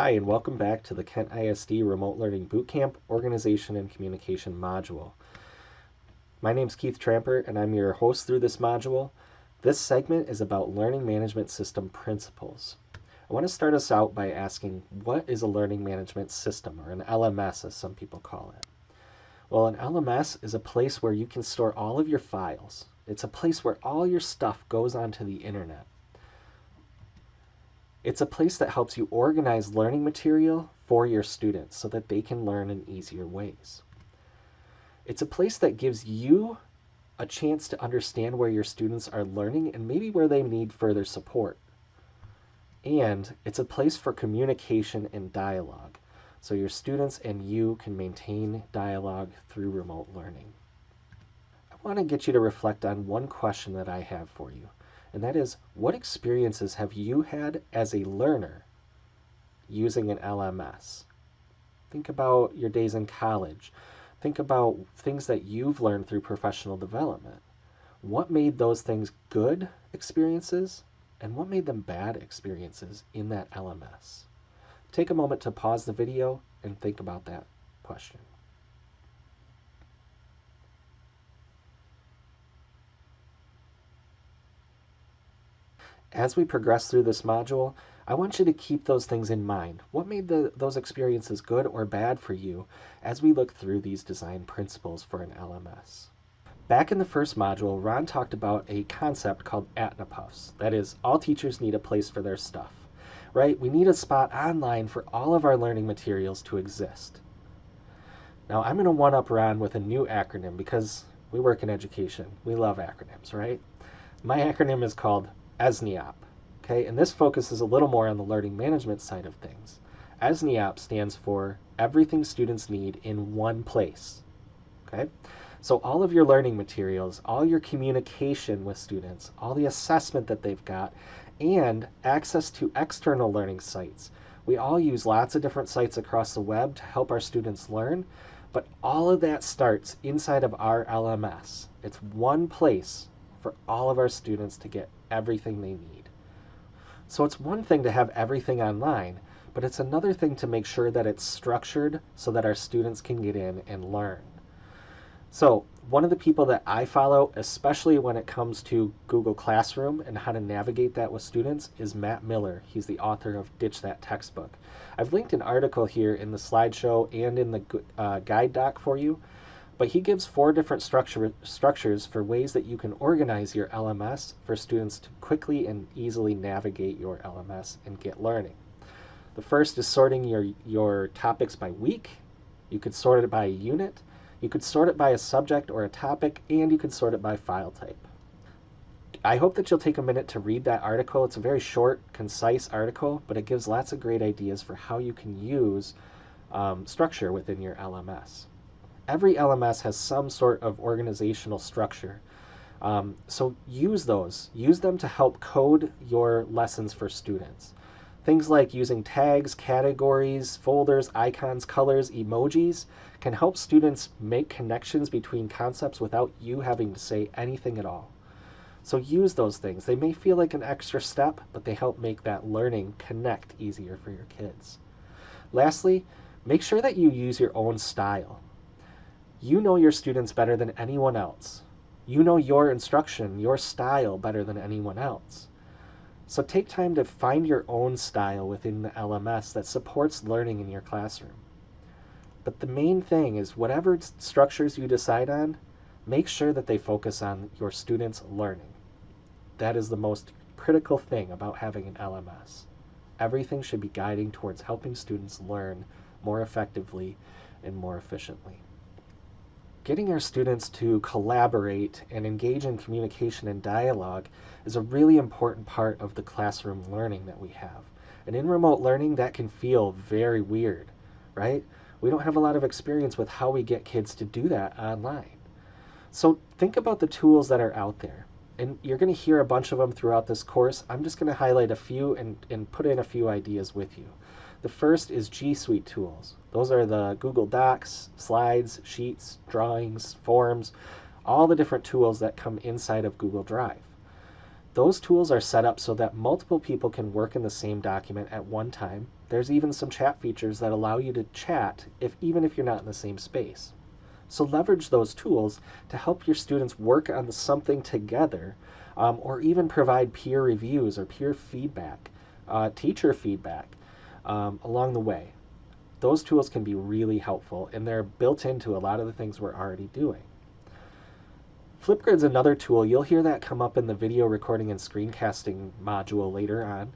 Hi, and welcome back to the Kent ISD Remote Learning Bootcamp Organization and Communication module. My name is Keith Tramper, and I'm your host through this module. This segment is about learning management system principles. I want to start us out by asking what is a learning management system, or an LMS as some people call it? Well, an LMS is a place where you can store all of your files. It's a place where all your stuff goes onto the internet. It's a place that helps you organize learning material for your students so that they can learn in easier ways. It's a place that gives you a chance to understand where your students are learning and maybe where they need further support. And it's a place for communication and dialogue, so your students and you can maintain dialogue through remote learning. I want to get you to reflect on one question that I have for you and that is what experiences have you had as a learner using an LMS? Think about your days in college. Think about things that you've learned through professional development. What made those things good experiences and what made them bad experiences in that LMS? Take a moment to pause the video and think about that question. As we progress through this module, I want you to keep those things in mind. What made the, those experiences good or bad for you as we look through these design principles for an LMS? Back in the first module, Ron talked about a concept called AtnaPuffs. That is, all teachers need a place for their stuff, right? We need a spot online for all of our learning materials to exist. Now, I'm going to one up Ron with a new acronym because we work in education. We love acronyms, right? My acronym is called ESNIOP. Okay, and this focuses a little more on the learning management side of things. ESNIOP stands for Everything Students Need in One Place. Okay, so all of your learning materials, all your communication with students, all the assessment that they've got, and access to external learning sites. We all use lots of different sites across the web to help our students learn, but all of that starts inside of our LMS. It's one place for all of our students to get everything they need. So it's one thing to have everything online, but it's another thing to make sure that it's structured so that our students can get in and learn. So one of the people that I follow, especially when it comes to Google Classroom and how to navigate that with students, is Matt Miller. He's the author of Ditch That Textbook. I've linked an article here in the slideshow and in the uh, guide doc for you but he gives four different structure, structures for ways that you can organize your LMS for students to quickly and easily navigate your LMS and get learning. The first is sorting your, your topics by week. You could sort it by a unit. You could sort it by a subject or a topic, and you could sort it by file type. I hope that you'll take a minute to read that article. It's a very short, concise article, but it gives lots of great ideas for how you can use um, structure within your LMS every LMS has some sort of organizational structure. Um, so use those. Use them to help code your lessons for students. Things like using tags, categories, folders, icons, colors, emojis can help students make connections between concepts without you having to say anything at all. So use those things. They may feel like an extra step, but they help make that learning connect easier for your kids. Lastly, make sure that you use your own style. You know your students better than anyone else. You know your instruction, your style better than anyone else. So take time to find your own style within the LMS that supports learning in your classroom. But the main thing is whatever structures you decide on, make sure that they focus on your students' learning. That is the most critical thing about having an LMS. Everything should be guiding towards helping students learn more effectively and more efficiently getting our students to collaborate and engage in communication and dialogue is a really important part of the classroom learning that we have. And in remote learning, that can feel very weird, right? We don't have a lot of experience with how we get kids to do that online. So think about the tools that are out there. And you're going to hear a bunch of them throughout this course. I'm just going to highlight a few and, and put in a few ideas with you. The first is G Suite tools. Those are the Google Docs, slides, sheets, drawings, forms, all the different tools that come inside of Google Drive. Those tools are set up so that multiple people can work in the same document at one time. There's even some chat features that allow you to chat if even if you're not in the same space. So leverage those tools to help your students work on something together um, or even provide peer reviews or peer feedback, uh, teacher feedback um, along the way. Those tools can be really helpful and they're built into a lot of the things we're already doing. Flipgrid's another tool. You'll hear that come up in the video recording and screencasting module later on.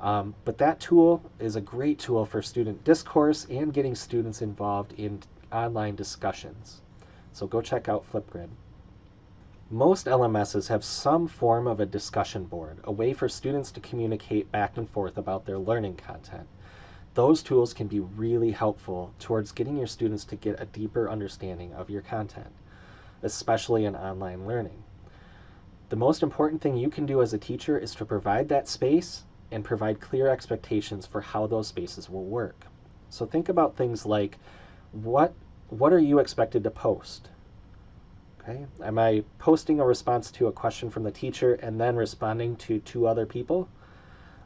Um, but that tool is a great tool for student discourse and getting students involved in online discussions. So go check out Flipgrid. Most LMSs have some form of a discussion board, a way for students to communicate back and forth about their learning content. Those tools can be really helpful towards getting your students to get a deeper understanding of your content especially in online learning. The most important thing you can do as a teacher is to provide that space and provide clear expectations for how those spaces will work. So think about things like what what are you expected to post? Okay? Am I posting a response to a question from the teacher and then responding to two other people?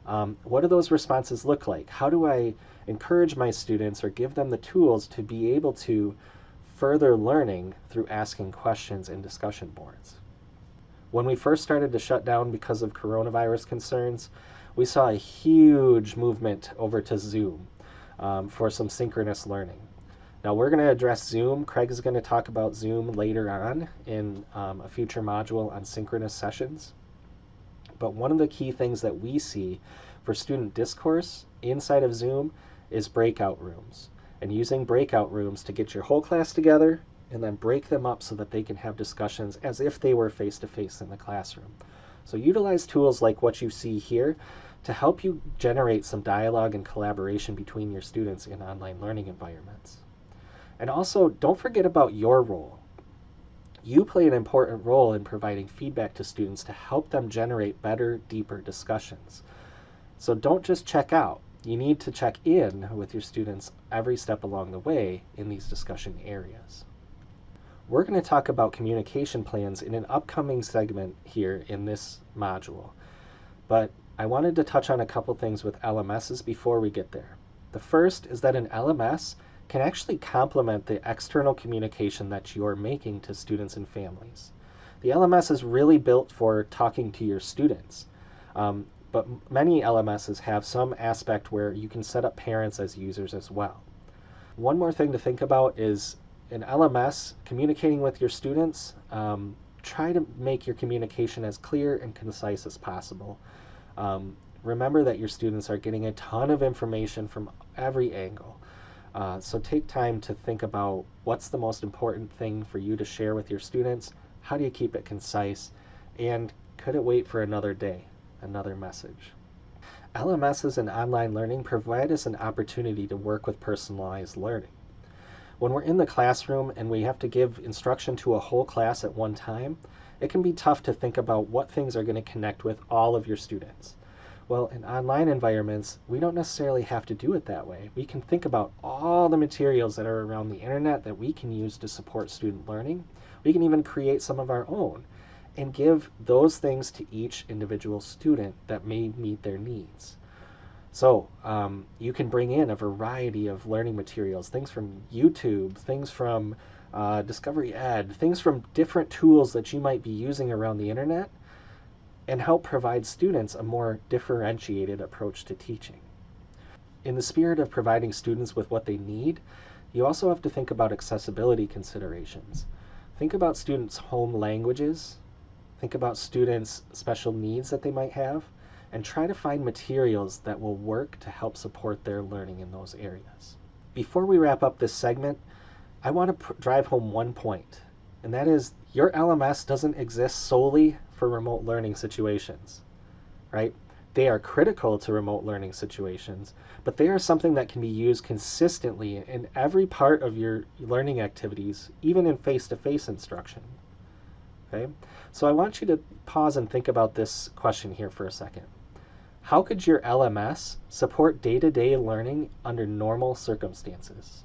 Um, what do those responses look like? How do I encourage my students or give them the tools to be able to further learning through asking questions in discussion boards. When we first started to shut down because of coronavirus concerns, we saw a huge movement over to Zoom um, for some synchronous learning. Now we're going to address Zoom. Craig is going to talk about Zoom later on in um, a future module on synchronous sessions. But one of the key things that we see for student discourse inside of Zoom is breakout rooms and using breakout rooms to get your whole class together and then break them up so that they can have discussions as if they were face to face in the classroom. So utilize tools like what you see here to help you generate some dialogue and collaboration between your students in online learning environments. And also, don't forget about your role. You play an important role in providing feedback to students to help them generate better, deeper discussions. So don't just check out you need to check in with your students every step along the way in these discussion areas. We're going to talk about communication plans in an upcoming segment here in this module, but I wanted to touch on a couple things with LMSs before we get there. The first is that an LMS can actually complement the external communication that you're making to students and families. The LMS is really built for talking to your students. Um, but many LMSs have some aspect where you can set up parents as users as well. One more thing to think about is in LMS, communicating with your students, um, try to make your communication as clear and concise as possible. Um, remember that your students are getting a ton of information from every angle. Uh, so take time to think about what's the most important thing for you to share with your students, how do you keep it concise, and could it wait for another day? another message. LMSs and online learning provide us an opportunity to work with personalized learning. When we're in the classroom and we have to give instruction to a whole class at one time, it can be tough to think about what things are going to connect with all of your students. Well, in online environments, we don't necessarily have to do it that way. We can think about all the materials that are around the internet that we can use to support student learning. We can even create some of our own and give those things to each individual student that may meet their needs. So um, you can bring in a variety of learning materials, things from YouTube, things from uh, Discovery Ed, things from different tools that you might be using around the internet, and help provide students a more differentiated approach to teaching. In the spirit of providing students with what they need, you also have to think about accessibility considerations. Think about students' home languages, Think about students' special needs that they might have and try to find materials that will work to help support their learning in those areas. Before we wrap up this segment, I want to drive home one point, and that is your LMS doesn't exist solely for remote learning situations, right? They are critical to remote learning situations, but they are something that can be used consistently in every part of your learning activities, even in face-to-face -face instruction. Okay? So I want you to pause and think about this question here for a second. How could your LMS support day-to-day -day learning under normal circumstances?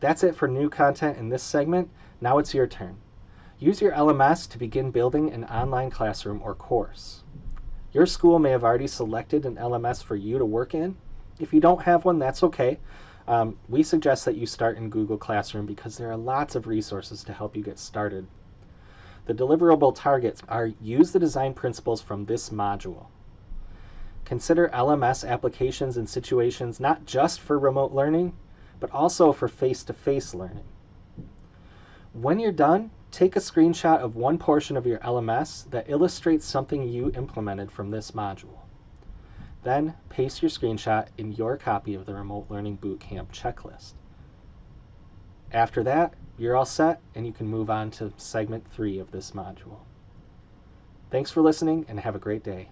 That's it for new content in this segment. Now it's your turn. Use your LMS to begin building an online classroom or course. Your school may have already selected an LMS for you to work in. If you don't have one, that's okay. Um, we suggest that you start in Google Classroom because there are lots of resources to help you get started. The deliverable targets are use the design principles from this module. Consider LMS applications and situations not just for remote learning, but also for face-to-face learning. When you're done, take a screenshot of one portion of your LMS that illustrates something you implemented from this module. Then paste your screenshot in your copy of the Remote Learning Bootcamp checklist. After that, you're all set and you can move on to segment three of this module. Thanks for listening and have a great day.